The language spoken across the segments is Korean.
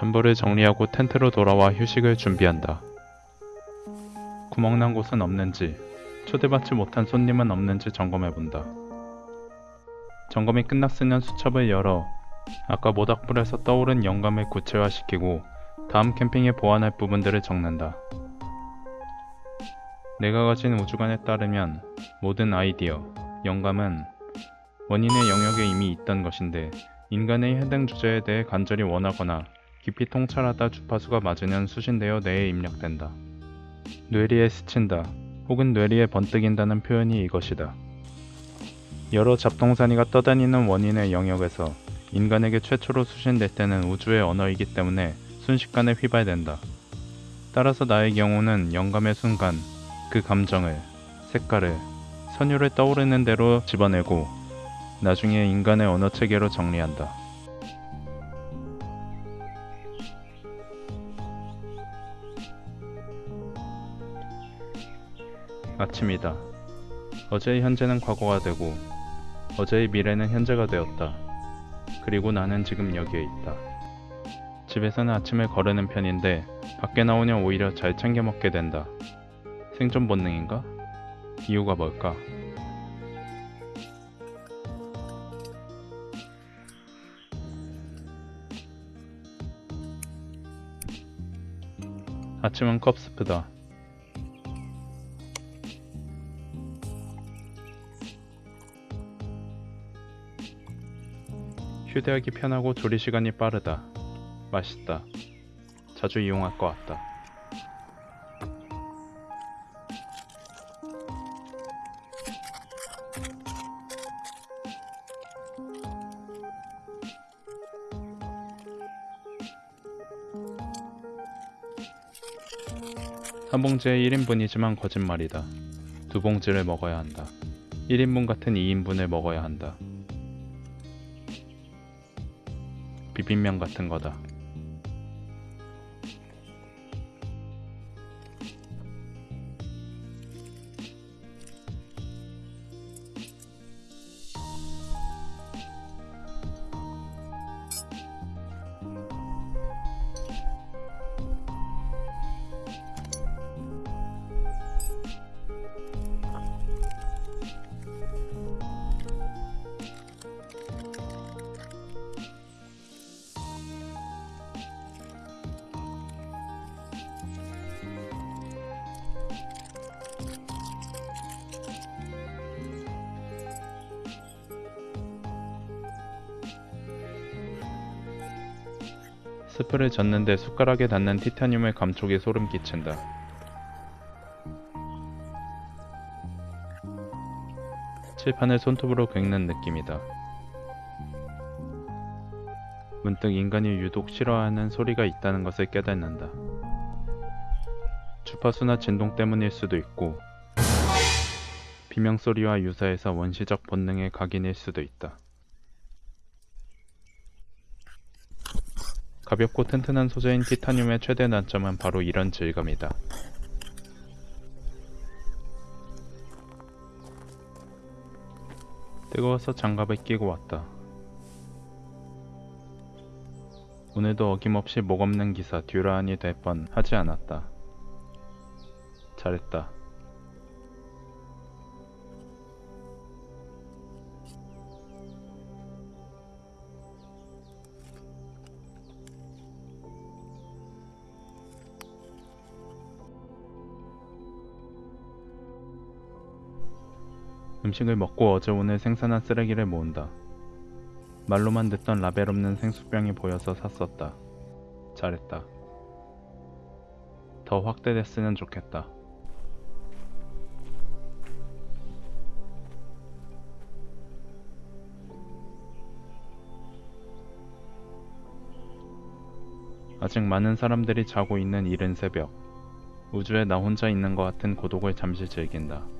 전부를 정리하고 텐트로 돌아와 휴식을 준비한다. 구멍난 곳은 없는지, 초대받지 못한 손님은 없는지 점검해본다. 점검이 끝났으면 수첩을 열어 아까 모닥불에서 떠오른 영감을 구체화시키고 다음 캠핑에 보완할 부분들을 적는다. 내가 가진 우주관에 따르면 모든 아이디어, 영감은 원인의 영역에 이미 있던 것인데 인간의 해당 주제에 대해 간절히 원하거나 깊이 통찰하다 주파수가 맞으면 수신되어 뇌에 입력된다. 뇌리에 스친다 혹은 뇌리에 번뜩인다는 표현이 이것이다. 여러 잡동사니가 떠다니는 원인의 영역에서 인간에게 최초로 수신될 때는 우주의 언어이기 때문에 순식간에 휘발된다. 따라서 나의 경우는 영감의 순간 그 감정을, 색깔을, 선율을 떠오르는 대로 집어내고 나중에 인간의 언어 체계로 정리한다. 아침이다. 어제의 현재는 과거가 되고 어제의 미래는 현재가 되었다. 그리고 나는 지금 여기에 있다. 집에서는 아침을 거르는 편인데 밖에 나오면 오히려 잘 챙겨 먹게 된다. 생존 본능인가? 이유가 뭘까? 아침은 컵스프다. 휴대하기 편하고 조리 시간이 빠르다. 맛있다. 자주 이용할 것 같다. 한 봉지에 1인분이지만 거짓말이다. 두 봉지를 먹어야 한다. 1인분 같은 2인분을 먹어야 한다. 비빔면 같은 거다. 스프를 젓는데 숟가락에 닿는 티타늄의 감촉이 소름 끼친다. 칠판을 손톱으로 긁는 느낌이다. 문득 인간이 유독 싫어하는 소리가 있다는 것을 깨닫는다. 주파수나 진동 때문일 수도 있고 비명소리와 유사해서 원시적 본능의 각인일 수도 있다. 가볍고 튼튼한 소재인 티타늄의 최대 단점은 바로 이런 질감이다. 뜨거워서 장갑을 끼고 왔다. 오늘도 어김없이 목 없는 기사 듀라안이 될 뻔 하지 않았다. 잘했다. 음식을 먹고 어제 오늘 생산한 쓰레기를 모은다. 말로만 듣던 라벨 없는 생수병이 보여서 샀었다. 잘했다. 더 확대됐으면 좋겠다. 아직 많은 사람들이 자고 있는 이른 새벽. 우주에 나 혼자 있는 것 같은 고독을 잠시 즐긴다.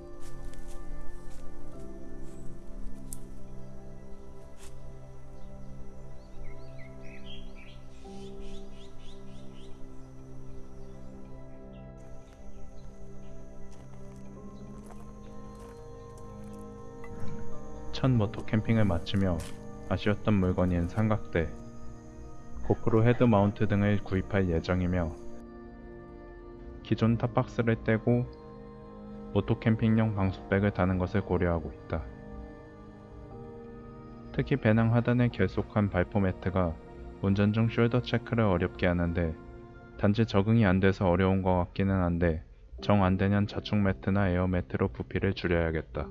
첫 모토 캠핑을 마치며 아쉬웠던 물건인 삼각대, 고프로 head mount 등을 구입할 예정이며 기존 top box를 떼고 오토 캠핑용 방수백을 다는 것을 고려하고 있다. 특히 배낭 하단에 결속한 발포 매트가 운전 중 shoulder check를 어렵게 하는데 단지 적응이 안 돼서 어려운 것 같기는 한데 정 안 되면 자충 매트나 에어 매트로 부피를 줄여야겠다.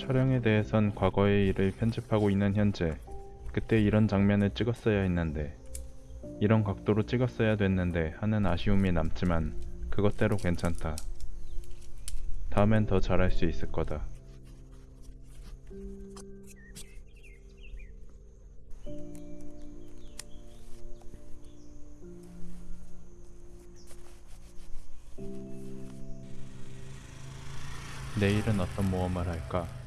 촬영에 대해선 과거의 일을 편집하고 있는 현재 그때 이런 장면을 찍었어야 했는데 이런 각도로 찍었어야 됐는데 하는 아쉬움이 남지만 그것대로 괜찮다. 다음엔 더 잘할 수 있을 거다. 내일은 어떤 모험을 할까?